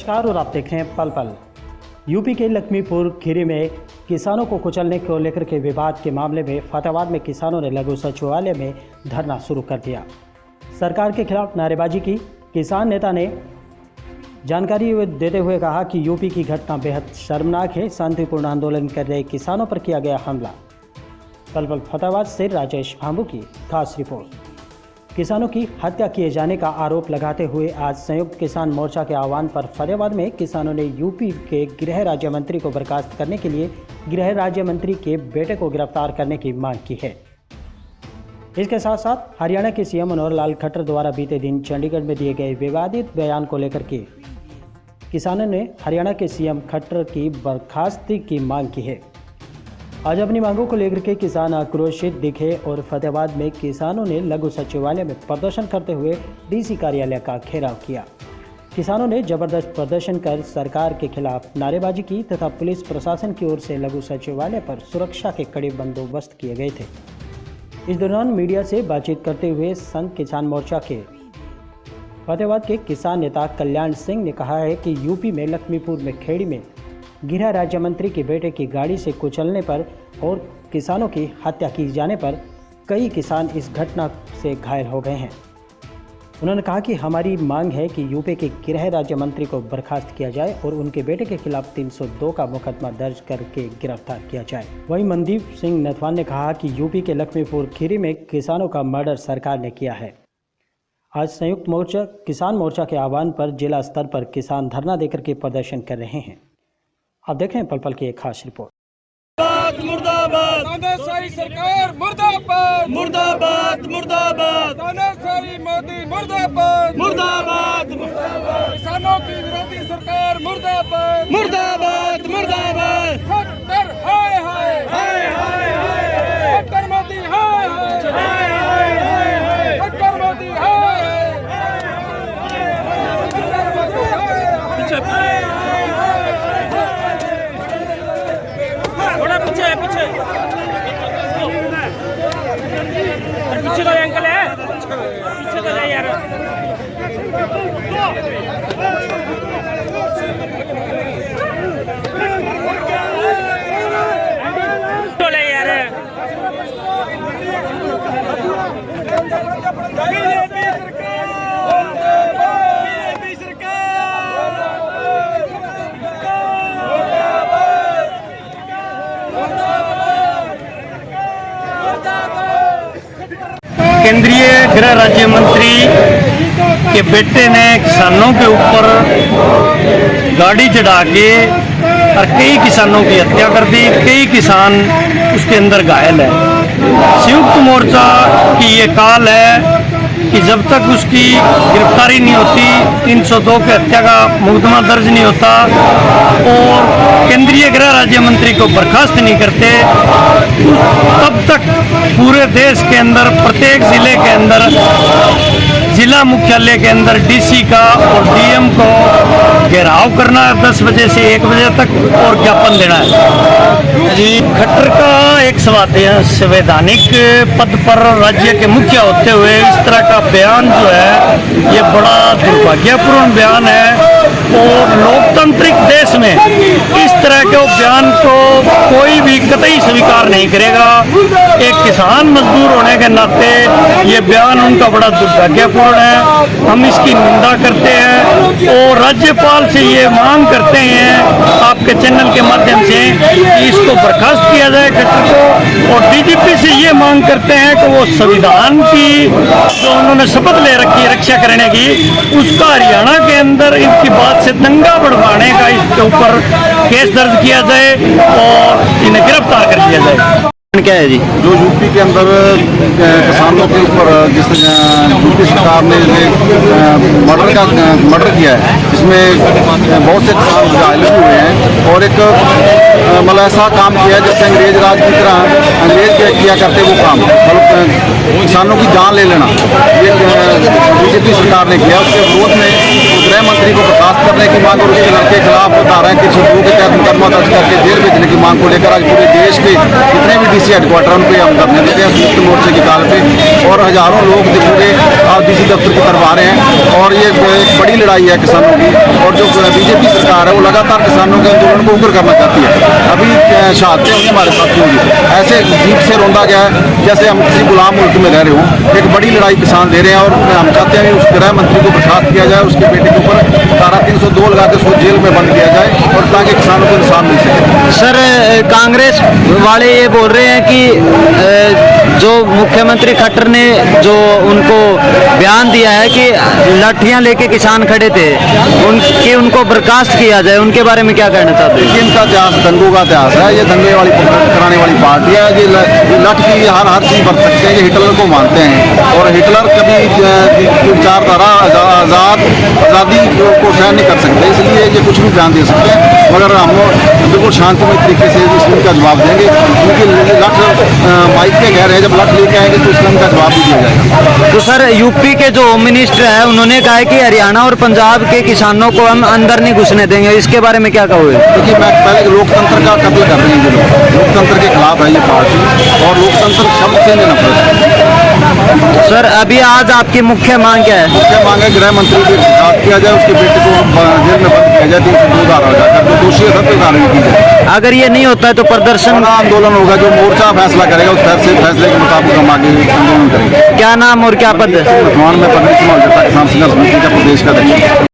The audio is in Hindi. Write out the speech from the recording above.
नमस्कार और आप देख रहे हैं पल पल। यूपी के लक्ष्मीपुर खीरी में किसानों को कुचलने को लेकर के विवाद के मामले में फतेहाबाद में किसानों ने लघु सचिवालय में धरना शुरू कर दिया। सरकार के खिलाफ नारेबाजी की। किसान नेता ने जानकारी देते हुए कहा कि यूपी की घटना बेहद शर्मनाक है। शांतिपूर्ण आंदोलन कर रहे किसानों पर किया गया हमला। पल पल फतेहाबाद से राजेश भांबू की खास रिपोर्ट। किसानों की हत्या किए जाने का आरोप लगाते हुए आज संयुक्त किसान मोर्चा के आह्वान पर फतेहाबाद में किसानों ने यूपी के गृह राज्य मंत्री को बर्खास्त करने के लिए गृह राज्य मंत्री के बेटे को गिरफ़्तार करने की मांग की है। इसके साथ साथ हरियाणा के सीएम मनोहर लाल खट्टर द्वारा बीते दिन चंडीगढ़ में दिए गए विवादित बयान को लेकर के किसानों ने हरियाणा के सीएम खट्टर की बर्खास्ती की मांग की है। आज अपनी मांगों को लेकर के किसान आक्रोशित दिखे और फतेहाबाद में किसानों ने लघु सचिवालय में प्रदर्शन करते हुए डीसी कार्यालय का घेराव किया। किसानों ने ज़बरदस्त प्रदर्शन कर सरकार के खिलाफ नारेबाजी की तथा पुलिस प्रशासन की ओर से लघु सचिवालय पर सुरक्षा के कड़े बंदोबस्त किए गए थे। इस दौरान मीडिया से बातचीत करते हुए संघ किसान मोर्चा के फतेहाबाद के किसान नेता कल्याण सिंह ने कहा है कि यूपी में लक्ष्मीपुर में खेड़ी में गृह राज्य मंत्री के बेटे की गाड़ी से कुचलने पर और किसानों की हत्या की जाने पर कई किसान इस घटना से घायल हो गए हैं। उन्होंने कहा कि हमारी मांग है कि यूपी के गृह राज्य मंत्री को बर्खास्त किया जाए और उनके बेटे के खिलाफ 302 का मुकदमा दर्ज करके गिरफ़्तार किया जाए। वहीं मनदीप सिंह नथवान ने कहा कि यूपी के लक्ष्मीपुर खीरी में किसानों का मर्डर सरकार ने किया है। आज संयुक्त मोर्चा, किसान मोर्चा के आह्वान पर जिला स्तर पर किसान धरना देकर के प्रदर्शन कर रहे हैं। आप देख रहे हैं पल पल की एक खास रिपोर्ट। मुर्दाबाद तानाशाही सरकार मुर्दाबाद। मुर्दाबाद मुर्दाबाद। तानाशाही मोदी मुर्दाबाद। मुर्दाबाद। किसानों की विरोधी सरकार मुर्दाबाद मुर्दाबाद। मुर्दाबाद खट्टर हाय हाय हाय हाय हाय खट्टर मोदी हाय हाय हाय हाय हाय हाय खट्टर मोदी हाय थोड़ा पीछे है पीछे अरे पीछे का अंकल है पीछे का जाए यार बोले यार बीजेपी सरकार बीजेपी केंद्रीय गृह राज्य मंत्री के बेटे ने किसानों के ऊपर गाड़ी चढ़ा के और कई किसानों की हत्या कर दी। कई किसान उसके अंदर घायल है। संयुक्त मोर्चा की ये काल है कि जब तक उसकी गिरफ्तारी नहीं होती 302 के हत्या का मुकदमा दर्ज नहीं होता और केंद्रीय गृह राज्य मंत्री को बर्खास्त नहीं करते, तब तक पूरे देश के अंदर, प्रत्येक ज़िले के अंदर जिला मुख्यालय के अंदर डीसी का और डीएम को घेराव करना है दस बजे से एक बजे तक और ज्ञापन देना है। जी, खट्टर का एक संवैधानिक संवैधानिक पद पर राज्य के मुख्य होते हुए इस तरह का बयान जो है, ये बड़ा दुर्भाग्यपूर्ण बयान है। और लोकतांत्रिक देश में इस तरह के बयान को कोई भी कतई स्वीकार नहीं करेगा। एक किसान मजदूर होने के नाते ये बयान उनका बड़ा दुर्भाग्यपूर्ण है। हम इसकी निंदा करते हैं और राज्यपाल से ये मांग करते हैं, आपके चैनल के माध्यम से कि इसको बर्खास्त किया जाए खट्टर को। और डीजीपी से ये मांग करते हैं कि वो संविधान की जो उन्होंने शपथ ले रखी है रक्षा करने की, उसका हरियाणा के अंदर इनकी बात से दंगा बढ़वाने का इसके ऊपर केस दर्ज किया जाए और इन्हें गिरफ़्तार कर लिया जाए। क्या है जी? जो यूपी के अंदर किसानों के ऊपर जिस यूपी सरकार ने मर्डर का मर्डर किया है इसमें बहुत से किसान घायल हुए हैं और एक मतलब ऐसा काम किया है जैसे अंग्रेज़ राज की तरह, अंग्रेज़ किया करते वो काम मतलब किसानों की जान ले लेना ये बीजेपी सरकार ने किया उसके विरोध में गृह मंत्री को बर्खास्त करने की मांग और उसके लड़के खिलाफ खिलाफ रहे हैं सौ दो के तहत मुकदमा दर्ज करके जेल भेजने की मांग को लेकर आज पूरे देश के जितने भी डीसी हेडक्वार्टर उनको हम धरने देते हैं संयुक्त मोर्चे की काल पे और हज़ारों लोग पूरे डीसी दफ्तर की तरफ़ आ रहे हैं और ये एक बड़ी लड़ाई है किसानों की और जो बीजेपी सरकार है, वो लगातार किसानों के आंदोलन को उग्र करना चाहती है। अभी शहादतें हुई हमारे साथियों की ऐसे जीप से रोंदा गया है, जैसे हम किसी गुलाम मुल्क में रह रहे हो, एक बड़ी लड़ाई किसान दे रहे हैं और हम चाहते हैं उस गृह मंत्री को बर्खास्त किया जाए, उसके बेटे के ऊपर धारा तीन सौ दो लगा के उसको जेल में बंद किया जाए और ताकि किसानों को इंसान मिल सके। सर कांग्रेस वाले ये बोल रहे हैं कि जो मुख्यमंत्री खट्टर ने जो उनको बयान दिया है कि लाठियाँ लेके किसान खड़े थे उनकी उनको बर्खास्त किया जाए उनके बारे में क्या कहना चाहते हैं? इनका इतिहास दंगों का इतिहास है ये दंगे वाली कराने वाली पार्टी है ये लठ की हर हर चीज़ बरत सकते हैं ये हिटलर को मानते हैं। हिटलर कभी की विचारधारा आज़ाद आज़ादी को को सहन नहीं कर सकते। इसलिए ये कुछ भी बयान दे सकते हैं। मगर हम बिल्कुल शांतिमय तरीके से इस का जवाब देंगे। क्योंकि लठ माइक के घर है जब लठ लेके आएँगे तो इसका इनका जवाब भी दिया जाएगा। तो सर यूपी के जो होम मिनिस्टर है उन्होंने कहा है कि हरियाणा और पंजाब के किसानों को हम अंदर नहीं घुसने देंगे। इसके बारे में क्या कहोगे? देखिए मैं पहले लोकतंत्र का कत्ल कर रही हैं। लोकतंत्र के खिलाफ है ये पार्टी। और लोकतंत्र शब्द से नहीं नफरत। है सर अभी आज आपकी मुख्य मांग क्या है? मुख्य मांग है गृह मंत्री को बर्खास्त किया जाए उसके बेटे को जेल में बंद किया जाए तीन सौ दो धारा जो दोषी है सब पे कार्रवाई की जाए। अगर ये नहीं होता है तो प्रदर्शन का आंदोलन होगा जो मोर्चा फैसला करेगा उस फैसले फैसले के मुताबिक हम आगे आंदोलन करेंगे। क्या नाम और क्या पद है? वर्तमान में प्रदेश में किसान संघर्ष समिति का प्रदेश का अध्यक्ष।